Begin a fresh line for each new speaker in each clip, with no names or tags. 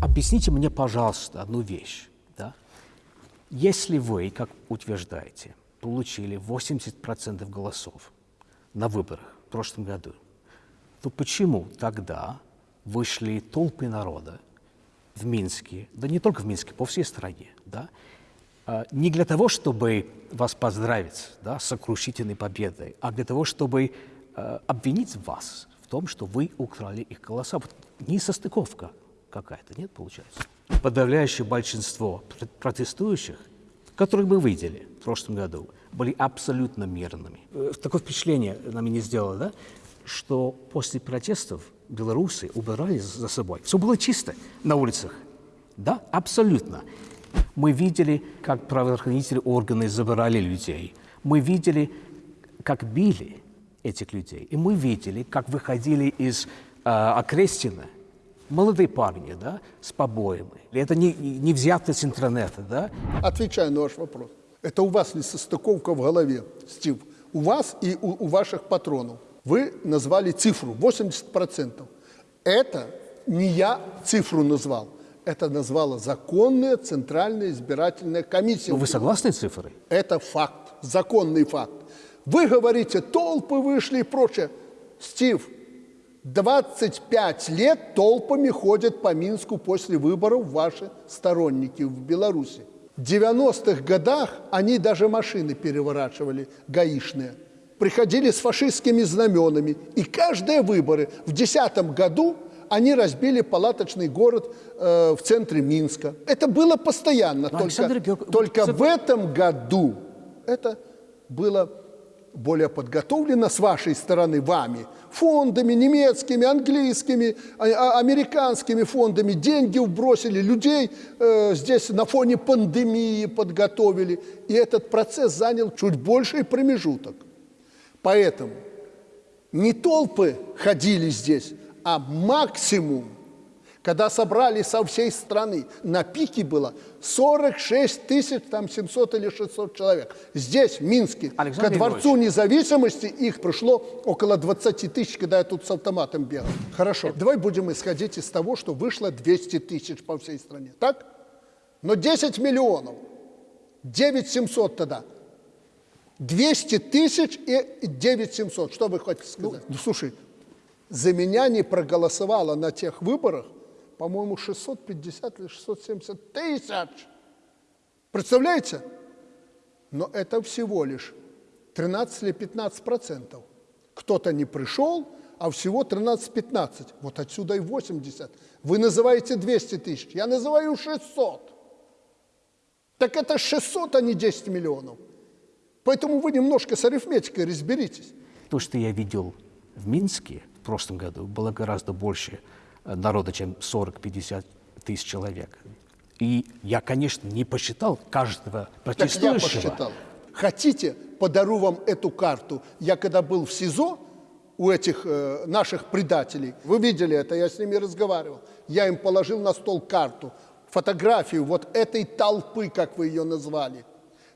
объясните мне, пожалуйста, одну вещь. Да? Если вы, как утверждаете, получили 80% голосов на выборах в прошлом году, то почему тогда вышли толпы народа в Минске, да не только в Минске, по всей стране, да, а, не для того, чтобы вас поздравить да, с сокрушительной победой, а для того, чтобы а, обвинить вас в том, что вы украли их голоса. Вот несостыковка какая-то, нет, получается? Подавляющее большинство протестующих, которых мы видели в прошлом году, были абсолютно мирными. Э, такое впечатление нам не сделало, да, что после протестов белорусы убирали за собой. Все было чисто на улицах. Да, абсолютно. Мы видели, как правоохранительные органы забирали людей. Мы видели, как били этих людей. И мы видели, как выходили из э, Окрестина молодые парни, да, с побоями. Это не, не взято с интернета, да?
Отвечаю на ваш вопрос. Это у вас несостыковка в голове, Стив. У вас и у, у ваших патронов. Вы назвали цифру 80%. Это не я цифру назвал. Это назвала законная Центральная избирательная комиссия.
Но вы согласны с цифрой?
Это факт, законный факт. Вы говорите, толпы вышли и прочее. Стив, 25 лет толпами ходят по Минску после выборов ваши сторонники в Беларуси. В 90-х годах они даже машины переворачивали, гаишные. Приходили с фашистскими знаменами. И каждые выборы в 2010 году они разбили палаточный город э, в центре Минска. Это было постоянно. Но, только Георг... только в этом году это было более подготовлено с вашей стороны, вами, фондами немецкими, английскими, а, а, американскими фондами, деньги вбросили, людей э, здесь на фоне пандемии подготовили. И этот процесс занял чуть больший промежуток. Поэтому не толпы ходили здесь, а максимум когда собрали со всей страны, на пике было 46 тысяч, там 700 или 600 человек. Здесь, в Минске, Александр ко Дворцу независимости их пришло около 20 тысяч, когда я тут с автоматом бегал. Хорошо, давай будем исходить из того, что вышло 200 тысяч по всей стране. Так? Но 10 миллионов, 9 700 тогда. 200 тысяч и 9 700. Что вы хотите сказать? Ну, ну слушай, за меня не проголосовало на тех выборах по-моему, 650 или 670 тысяч. Представляете? Но это всего лишь 13 или 15 процентов. Кто-то не пришел, а всего 13-15. Вот отсюда и 80. Вы называете 200 тысяч, я называю 600. Так это 600, а не 10 миллионов. Поэтому вы немножко с арифметикой разберитесь.
То, что я видел в Минске в прошлом году, было гораздо больше народа, чем 40-50 тысяч человек. И я, конечно, не посчитал каждого протестующего. Так
я посчитал. Хотите, подарю вам эту карту. Я когда был в СИЗО у этих э, наших предателей, вы видели это, я с ними разговаривал, я им положил на стол карту, фотографию вот этой толпы, как вы ее назвали.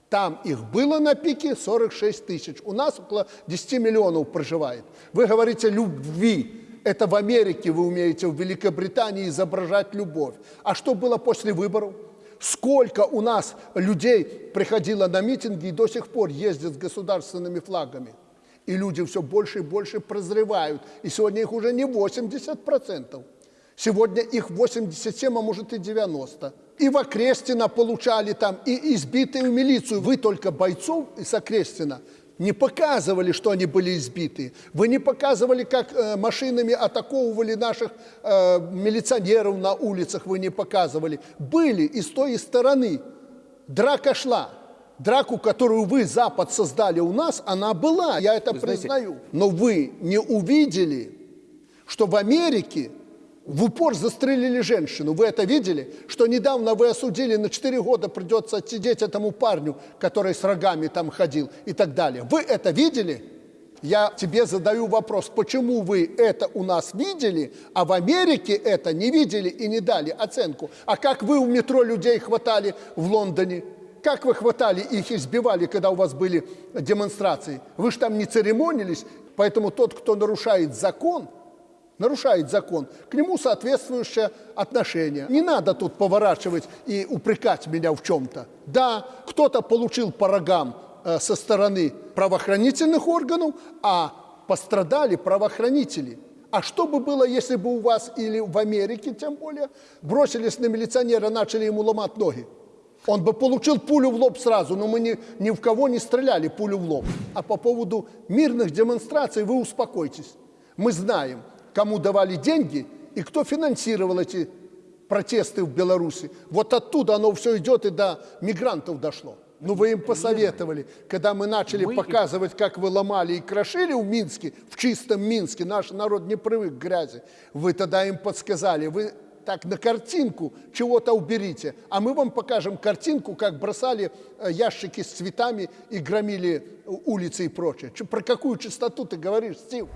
Там их было на пике 46 тысяч. У нас около 10 миллионов проживает. Вы говорите любви это в Америке вы умеете, в Великобритании изображать любовь. А что было после выборов? Сколько у нас людей приходило на митинги и до сих пор ездят с государственными флагами. И люди все больше и больше прозревают. И сегодня их уже не 80%. Сегодня их 87, а может и 90. И в Окрестина получали там, и избитые в милицию. Вы только бойцов из Окрестина не показывали, что они были избиты. Вы не показывали, как э, машинами атаковывали наших э, милиционеров на улицах, вы не показывали. Были и с той стороны. Драка шла. Драку, которую вы, Запад, создали у нас, она была, я это вы признаю. Знаете... Но вы не увидели, что в Америке в упор застрелили женщину. Вы это видели? Что недавно вы осудили, на 4 года придется отсидеть этому парню, который с рогами там ходил и так далее. Вы это видели? Я тебе задаю вопрос, почему вы это у нас видели, а в Америке это не видели и не дали оценку? А как вы у метро людей хватали в Лондоне? Как вы хватали их избивали, когда у вас были демонстрации? Вы же там не церемонились, поэтому тот, кто нарушает закон – нарушает закон, к нему соответствующее отношение. Не надо тут поворачивать и упрекать меня в чем-то. Да, кто-то получил по рогам э, со стороны правоохранительных органов, а пострадали правоохранители. А что бы было, если бы у вас или в Америке, тем более, бросились на милиционера, начали ему ломать ноги? Он бы получил пулю в лоб сразу, но мы ни, ни в кого не стреляли пулю в лоб. А по поводу мирных демонстраций вы успокойтесь. Мы знаем, кому давали деньги и кто финансировал эти протесты в Беларуси. Вот оттуда оно все идет и до мигрантов дошло. Ну, вы им посоветовали, когда мы начали
Мы-
показывать, как вы ломали и крошили в Минске, в чистом Минске, наш народ не привык к грязи, вы тогда им подсказали, вы так на картинку чего-то уберите, а мы вам покажем картинку, как бросали э, ящики с цветами и громили э, улицы и прочее. Про какую чистоту ты говоришь, Стив?